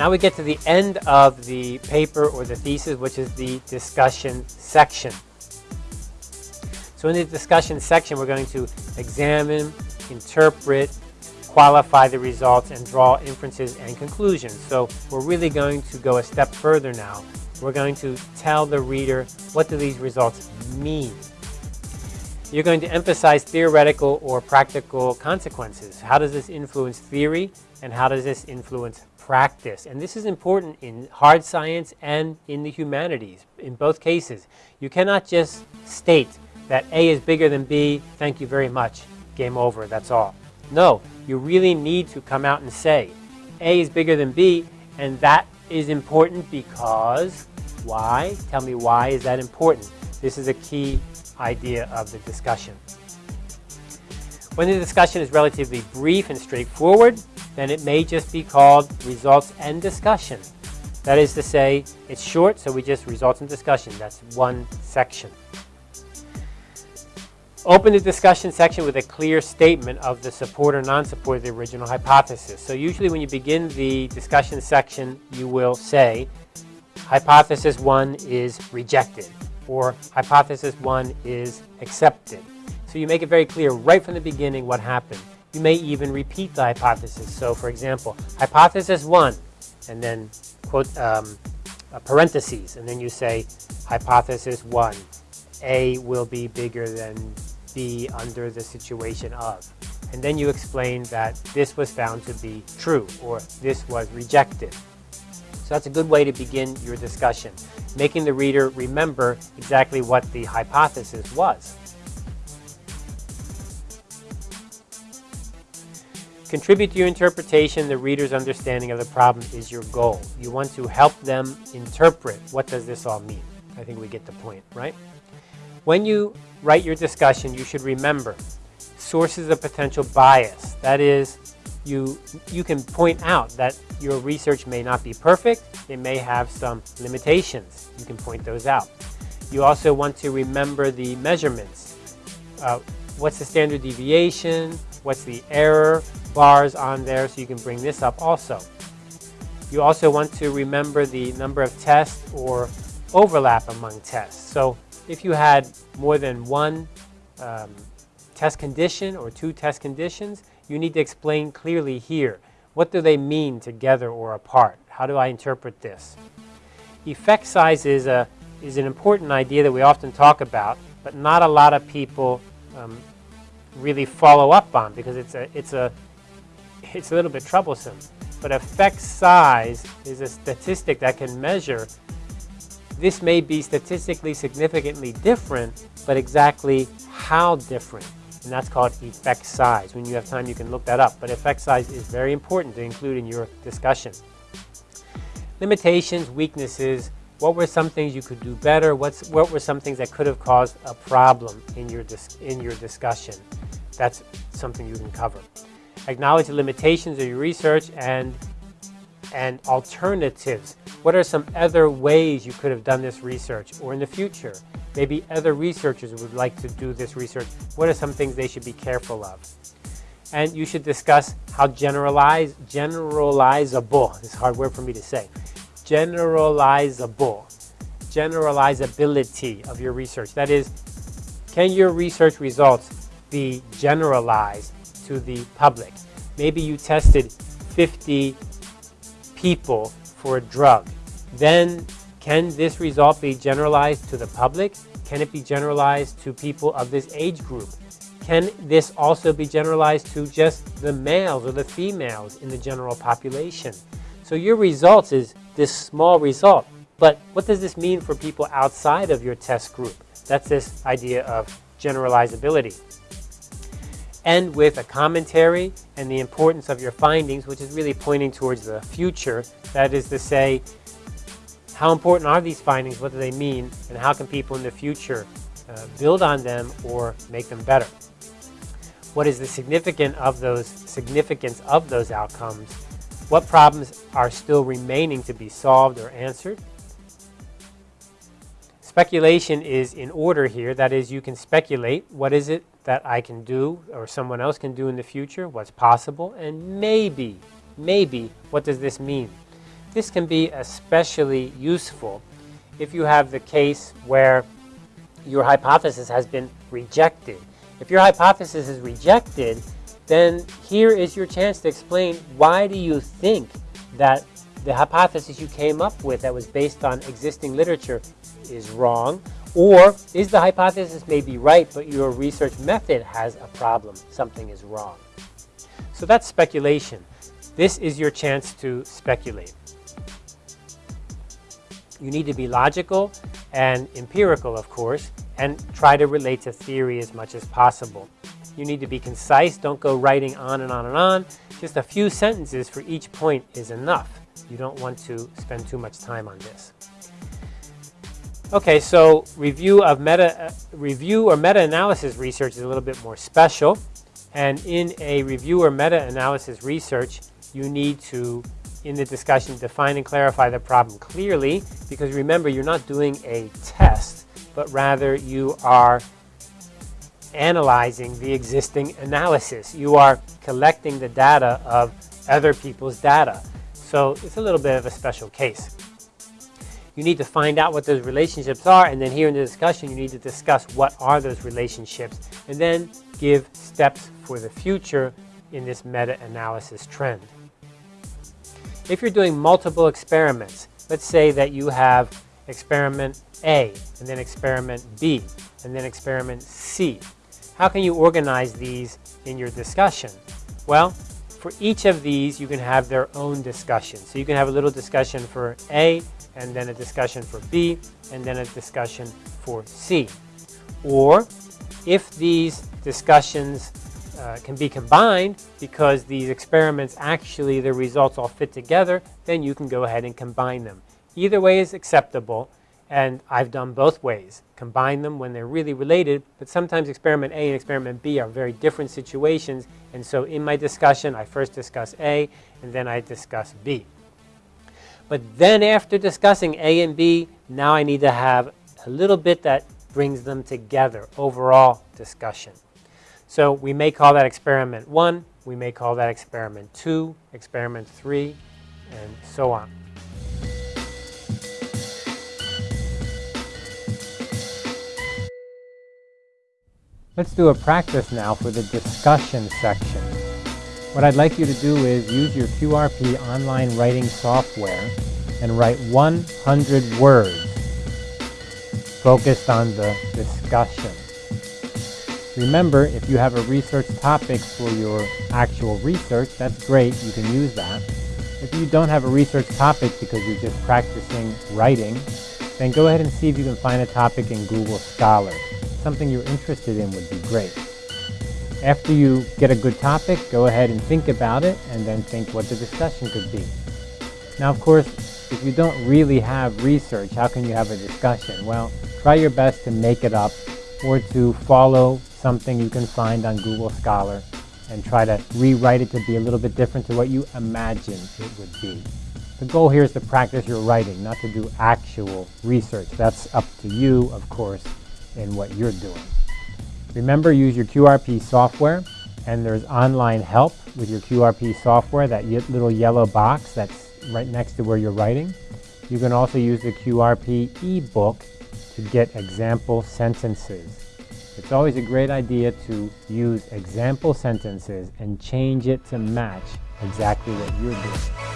Now we get to the end of the paper or the thesis, which is the discussion section. So in the discussion section, we're going to examine, interpret, qualify the results, and draw inferences and conclusions. So we're really going to go a step further now. We're going to tell the reader what do these results mean. You're going to emphasize theoretical or practical consequences. How does this influence theory and how does this influence practice? And this is important in hard science and in the humanities. In both cases, you cannot just state that A is bigger than B, thank you very much, game over, that's all. No, you really need to come out and say A is bigger than B, and that is important because why? Tell me why is that important? This is a key idea of the discussion. When the discussion is relatively brief and straightforward, then it may just be called results and discussion. That is to say, it's short, so we just results and discussion. That's one section. Open the discussion section with a clear statement of the support or non-support of the original hypothesis. So usually when you begin the discussion section, you will say, hypothesis one is rejected, or hypothesis one is accepted. So you make it very clear right from the beginning what happened. You may even repeat the hypothesis. So for example, hypothesis one, and then quote um, parentheses, and then you say hypothesis one, A will be bigger than B under the situation of. And then you explain that this was found to be true or this was rejected. So that's a good way to begin your discussion, making the reader remember exactly what the hypothesis was. Contribute to your interpretation, the reader's understanding of the problem is your goal. You want to help them interpret what does this all mean. I think we get the point, right? When you write your discussion, you should remember sources of potential bias. That is, you, you can point out that your research may not be perfect. It may have some limitations. You can point those out. You also want to remember the measurements. Uh, what's the standard deviation? What's the error bars on there? So you can bring this up also. You also want to remember the number of tests or overlap among tests. So if you had more than one um, test condition or two test conditions, you need to explain clearly here. What do they mean together or apart? How do I interpret this? Effect size is, a, is an important idea that we often talk about, but not a lot of people um, really follow up on because it's a, it's, a, it's a little bit troublesome. But effect size is a statistic that can measure this may be statistically significantly different, but exactly how different. And that's called effect size. When you have time, you can look that up. But effect size is very important to include in your discussion. Limitations, weaknesses, what were some things you could do better? What's, what were some things that could have caused a problem in your, in your discussion? That's something you can cover. Acknowledge the limitations of your research and and alternatives. What are some other ways you could have done this research? Or in the future, maybe other researchers would like to do this research. What are some things they should be careful of? And you should discuss how generalize, generalizable, this hard word for me to say, generalizable, generalizability of your research. That is, can your research results be generalized to the public? Maybe you tested 50 people for a drug. Then can this result be generalized to the public? Can it be generalized to people of this age group? Can this also be generalized to just the males or the females in the general population? So your results is this small result. But what does this mean for people outside of your test group? That's this idea of generalizability end with a commentary and the importance of your findings, which is really pointing towards the future. That is to say, how important are these findings, what do they mean, and how can people in the future uh, build on them or make them better? What is the of those significance of those outcomes? What problems are still remaining to be solved or answered? Speculation is in order here. That is, you can speculate. What is it that I can do or someone else can do in the future? What's possible? And maybe, maybe, what does this mean? This can be especially useful if you have the case where your hypothesis has been rejected. If your hypothesis is rejected, then here is your chance to explain why do you think that the hypothesis you came up with that was based on existing literature is wrong, or is the hypothesis may be right, but your research method has a problem, something is wrong. So that's speculation. This is your chance to speculate. You need to be logical and empirical, of course, and try to relate to theory as much as possible. You need to be concise. Don't go writing on and on and on. Just a few sentences for each point is enough. You don't want to spend too much time on this. Okay, so review of meta uh, review or meta-analysis research is a little bit more special. And in a review or meta-analysis research, you need to, in the discussion, define and clarify the problem clearly. Because remember, you're not doing a test, but rather you are analyzing the existing analysis. You are collecting the data of other people's data. So it's a little bit of a special case. You need to find out what those relationships are, and then here in the discussion, you need to discuss what are those relationships, and then give steps for the future in this meta-analysis trend. If you're doing multiple experiments, let's say that you have experiment A, and then experiment B, and then experiment C. How can you organize these in your discussion? Well, for each of these, you can have their own discussion. So you can have a little discussion for A, and then a discussion for B, and then a discussion for C. Or if these discussions uh, can be combined because these experiments actually, the results all fit together, then you can go ahead and combine them. Either way is acceptable, and I've done both ways. Combine them when they're really related, but sometimes experiment A and experiment B are very different situations, and so in my discussion, I first discuss A, and then I discuss B. But then after discussing A and B, now I need to have a little bit that brings them together, overall discussion. So we may call that experiment one, we may call that experiment two, experiment three, and so on. Let's do a practice now for the discussion section. What I'd like you to do is use your QRP online writing software and write 100 words focused on the discussion. Remember, if you have a research topic for your actual research, that's great, you can use that. If you don't have a research topic because you're just practicing writing, then go ahead and see if you can find a topic in Google Scholar. Something you're interested in would be great. After you get a good topic, go ahead and think about it and then think what the discussion could be. Now, of course, if you don't really have research, how can you have a discussion? Well, try your best to make it up or to follow something you can find on Google Scholar and try to rewrite it to be a little bit different to what you imagine it would be. The goal here is to practice your writing, not to do actual research. That's up to you, of course, in what you're doing. Remember, use your QRP software, and there's online help with your QRP software, that little yellow box that's right next to where you're writing. You can also use the QRP ebook to get example sentences. It's always a great idea to use example sentences and change it to match exactly what you're doing.